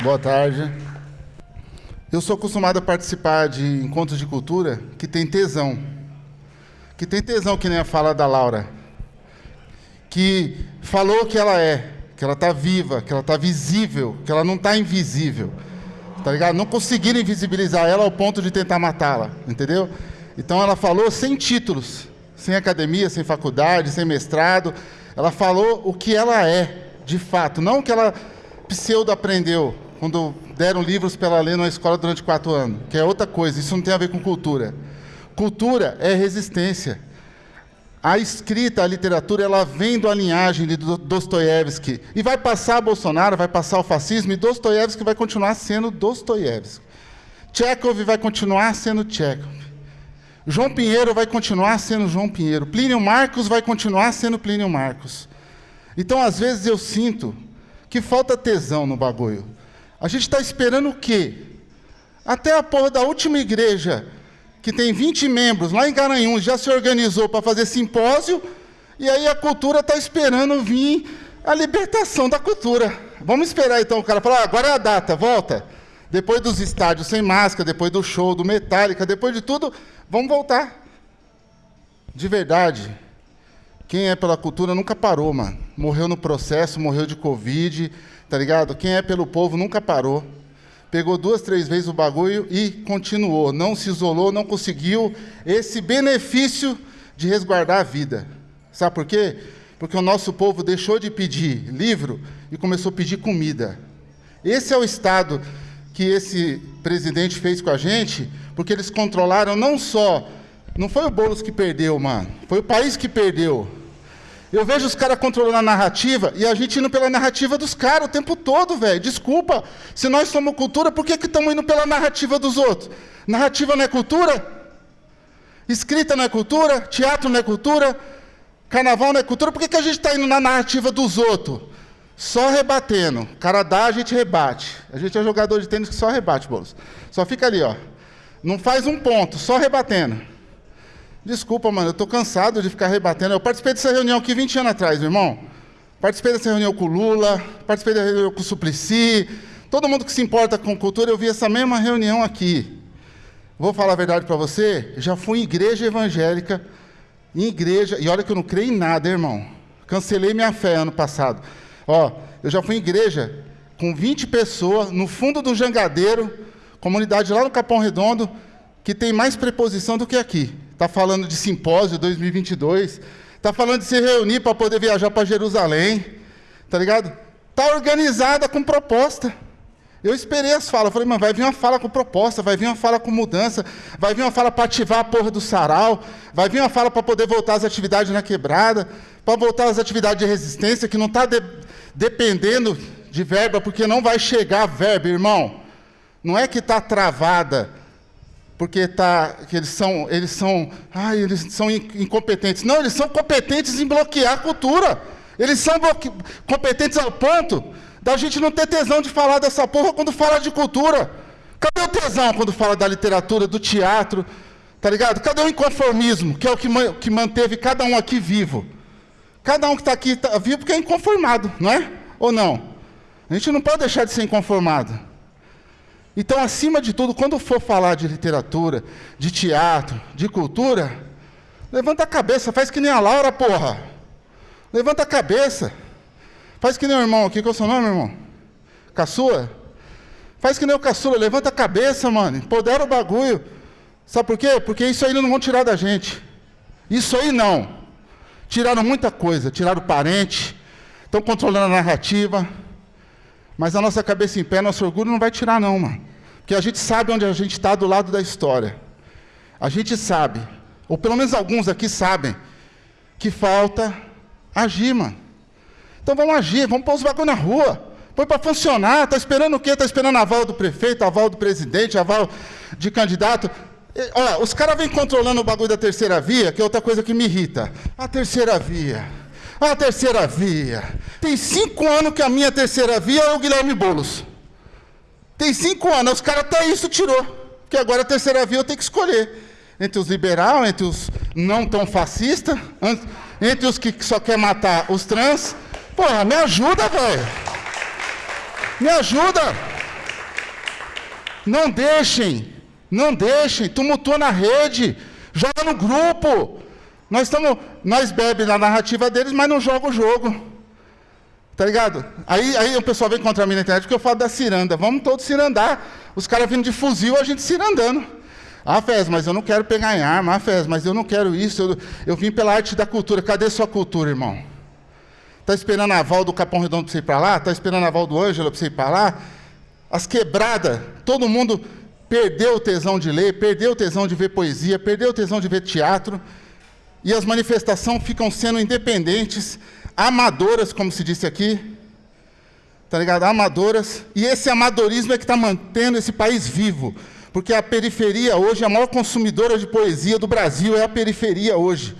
Boa tarde. Eu sou acostumado a participar de encontros de cultura que tem tesão. Que tem tesão, que nem a fala da Laura. Que falou que ela é, que ela está viva, que ela está visível, que ela não está invisível. Tá ligado? Não conseguiram invisibilizar ela ao ponto de tentar matá-la, entendeu? Então ela falou sem títulos, sem academia, sem faculdade, sem mestrado. Ela falou o que ela é, de fato, não o que ela pseudo aprendeu quando deram livros para ela ler na escola durante quatro anos, que é outra coisa, isso não tem a ver com cultura. Cultura é resistência. A escrita, a literatura, ela vem da linhagem de Dostoiévski. E vai passar Bolsonaro, vai passar o fascismo, e Dostoiévski vai continuar sendo Dostoiévski. Chekhov vai continuar sendo Chekhov. João Pinheiro vai continuar sendo João Pinheiro. Plínio Marcos vai continuar sendo Plínio Marcos. Então, às vezes, eu sinto que falta tesão no bagulho. A gente está esperando o quê? Até a porra da última igreja, que tem 20 membros, lá em Garanhuns, já se organizou para fazer simpósio, e aí a cultura está esperando vir a libertação da cultura. Vamos esperar então o cara falar, ah, agora é a data, volta. Depois dos estádios sem máscara, depois do show do Metallica, depois de tudo, vamos voltar. De verdade, quem é pela cultura nunca parou, mano. Morreu no processo, morreu de Covid, tá ligado? Quem é pelo povo nunca parou. Pegou duas, três vezes o bagulho e continuou. Não se isolou, não conseguiu esse benefício de resguardar a vida. Sabe por quê? Porque o nosso povo deixou de pedir livro e começou a pedir comida. Esse é o estado que esse presidente fez com a gente, porque eles controlaram não só. Não foi o Boulos que perdeu, mano. Foi o país que perdeu. Eu vejo os caras controlando a narrativa e a gente indo pela narrativa dos caras o tempo todo, velho. Desculpa. Se nós somos cultura, por que estamos indo pela narrativa dos outros? Narrativa não é cultura? Escrita não é cultura? Teatro não é cultura? Carnaval não é cultura? Por que, que a gente está indo na narrativa dos outros? Só rebatendo. O cara dá, a gente rebate. A gente é jogador de tênis que só rebate, Bolos. Só fica ali, ó. Não faz um ponto, só rebatendo. Desculpa, mano, eu estou cansado de ficar rebatendo. Eu participei dessa reunião aqui 20 anos atrás, meu irmão. Participei dessa reunião com o Lula, participei da reunião com o Suplicy. Todo mundo que se importa com cultura, eu vi essa mesma reunião aqui. Vou falar a verdade para você, já fui em igreja evangélica, em igreja, e olha que eu não creio em nada, irmão. Cancelei minha fé ano passado. Ó, eu já fui em igreja com 20 pessoas, no fundo do jangadeiro, comunidade lá no Capão Redondo, que tem mais preposição do que aqui está falando de simpósio 2022, está falando de se reunir para poder viajar para Jerusalém, tá ligado? Está organizada com proposta. Eu esperei as falas, falei, mas vai vir uma fala com proposta, vai vir uma fala com mudança, vai vir uma fala para ativar a porra do sarau, vai vir uma fala para poder voltar às atividades na quebrada, para voltar às atividades de resistência, que não está de, dependendo de verba, porque não vai chegar verba, irmão. Não é que está travada, porque tá, que eles são, eles são, ai, eles são incompetentes. Não, eles são competentes em bloquear a cultura. Eles são competentes ao ponto da gente não ter tesão de falar dessa porra quando fala de cultura. Cadê o tesão quando fala da literatura, do teatro? Tá ligado? Cadê o inconformismo, que é o que, que manteve cada um aqui vivo? Cada um que está aqui tá vivo porque é inconformado, não é? Ou não? A gente não pode deixar de ser inconformado. Então, acima de tudo, quando for falar de literatura, de teatro, de cultura, levanta a cabeça, faz que nem a Laura, porra. Levanta a cabeça. Faz que nem o irmão aqui, qual é o seu nome, irmão? Caçula? Faz que nem o caçula, levanta a cabeça, mano. Empodera o bagulho. Sabe por quê? Porque isso aí não vão tirar da gente. Isso aí não. Tiraram muita coisa, tiraram parente, estão controlando a narrativa. Mas a nossa cabeça em pé, nosso orgulho não vai tirar, não, mano. Porque a gente sabe onde a gente está do lado da história. A gente sabe, ou pelo menos alguns aqui sabem, que falta agir, mano. Então vamos agir, vamos pôr os bagulho na rua. Põe para funcionar. Está esperando o quê? Está esperando aval do prefeito, aval do presidente, aval de candidato. olha, os caras vêm controlando o bagulho da terceira via, que é outra coisa que me irrita. A terceira via. A terceira via. Tem cinco anos que a minha terceira via é o Guilherme Boulos. Tem cinco anos, os caras até isso tirou. Porque agora a terceira via eu tenho que escolher. Entre os liberais, entre os não tão fascistas, entre os que só quer matar os trans. Porra, me ajuda, velho. Me ajuda. Não deixem, não deixem, tumultua na rede, joga no grupo. Nós estamos, nós bebe na narrativa deles, mas não joga o jogo. Tá ligado? Aí, aí o pessoal vem contra mim na internet porque eu falo da ciranda. Vamos todos cirandar. Os caras vindo de fuzil, a gente cirandando. Ah, Fez, mas eu não quero pegar em arma. Ah, Fez, mas eu não quero isso. Eu, eu vim pela arte da cultura. Cadê sua cultura, irmão? Está esperando a aval do Capão Redondo para você ir para lá? Está esperando a aval do Ângelo para você ir para lá? As quebradas, todo mundo perdeu o tesão de ler, perdeu o tesão de ver poesia, perdeu o tesão de ver teatro. E as manifestações ficam sendo independentes, amadoras, como se disse aqui. Tá ligado? Amadoras. E esse amadorismo é que está mantendo esse país vivo. Porque a periferia hoje, a maior consumidora de poesia do Brasil é a periferia hoje.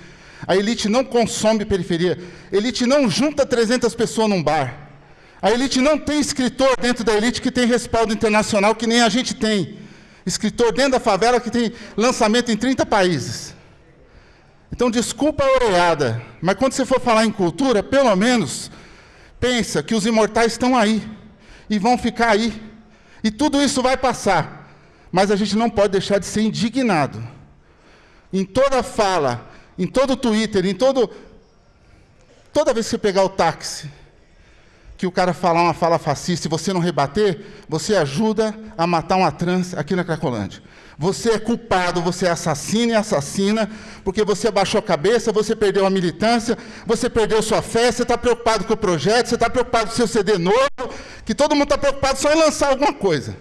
A elite não consome periferia. A elite não junta 300 pessoas num bar. A elite não tem escritor dentro da elite que tem respaldo internacional, que nem a gente tem. Escritor dentro da favela que tem lançamento em 30 países. Então, desculpa a oreada, mas quando você for falar em cultura, pelo menos, pensa que os imortais estão aí e vão ficar aí. E tudo isso vai passar. Mas a gente não pode deixar de ser indignado. Em toda fala, em todo Twitter, em todo. Toda vez que você pegar o táxi, que o cara falar uma fala fascista e você não rebater, você ajuda a matar uma trans aqui na Cracolândia. Você é culpado, você é assassino e assassina, porque você abaixou a cabeça, você perdeu a militância, você perdeu sua fé, você está preocupado com o projeto, você está preocupado com o seu CD novo, que todo mundo está preocupado só em lançar alguma coisa.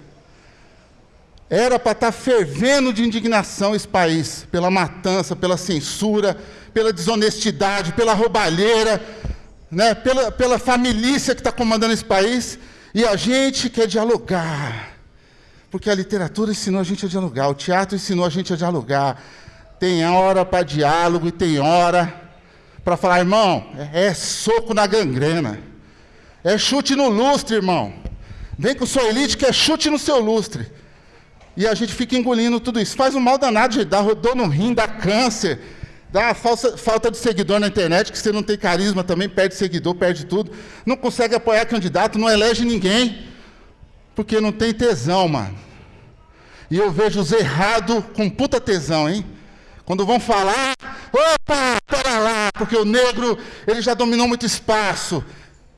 Era para estar tá fervendo de indignação esse país, pela matança, pela censura, pela desonestidade, pela roubalheira, né, pela, pela família que está comandando esse país, e a gente quer dialogar. Porque a literatura ensinou a gente a dialogar, o teatro ensinou a gente a dialogar. Tem hora para diálogo e tem hora para falar, irmão, é, é soco na gangrena. É chute no lustre, irmão. Vem com sua elite que é chute no seu lustre. E a gente fica engolindo tudo isso. Faz um mal danado, gente. Dá dor no rim, dá câncer. Dá falsa, falta de seguidor na internet, que você não tem carisma também, perde seguidor, perde tudo. Não consegue apoiar candidato, não elege ninguém. Porque não tem tesão, mano. E eu vejo os errados com puta tesão, hein? Quando vão falar, opa, para lá, porque o negro, ele já dominou muito espaço.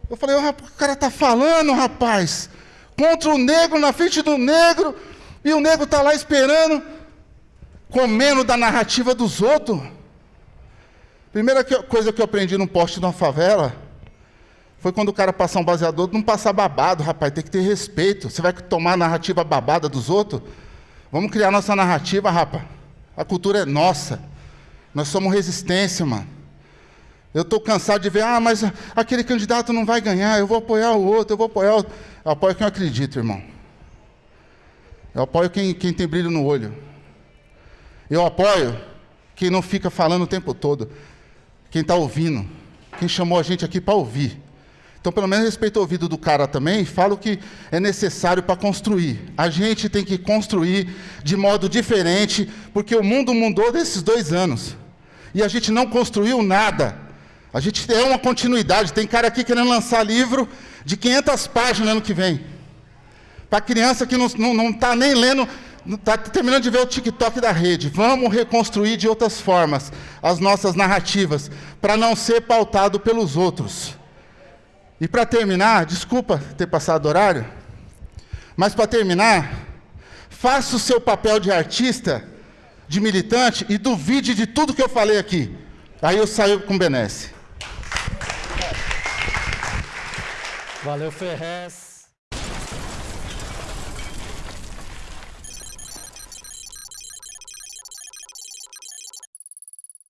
Eu falei, oh, o cara tá falando, rapaz, contra o negro, na frente do negro, e o nego está lá esperando, comendo da narrativa dos outros. Primeira coisa que eu aprendi num poste de uma favela foi quando o cara passar um baseador, não passar babado, rapaz, tem que ter respeito. Você vai tomar a narrativa babada dos outros? Vamos criar nossa narrativa, rapaz. A cultura é nossa. Nós somos resistência, mano. Eu estou cansado de ver, ah, mas aquele candidato não vai ganhar, eu vou apoiar o outro, eu vou apoiar o outro. Eu apoio quem eu acredito, irmão. Eu apoio quem, quem tem brilho no olho. Eu apoio quem não fica falando o tempo todo. Quem está ouvindo. Quem chamou a gente aqui para ouvir. Então, pelo menos respeita o ouvido do cara também e fala o que é necessário para construir. A gente tem que construir de modo diferente, porque o mundo mudou desses dois anos. E a gente não construiu nada. A gente é uma continuidade. Tem cara aqui querendo lançar livro de 500 páginas ano que vem. Para criança que não está tá nem lendo, está terminando de ver o TikTok da rede. Vamos reconstruir de outras formas as nossas narrativas, para não ser pautado pelos outros. E para terminar, desculpa ter passado horário, mas para terminar, faça o seu papel de artista, de militante e duvide de tudo que eu falei aqui. Aí eu saio com benesse. Valeu, Ferrez.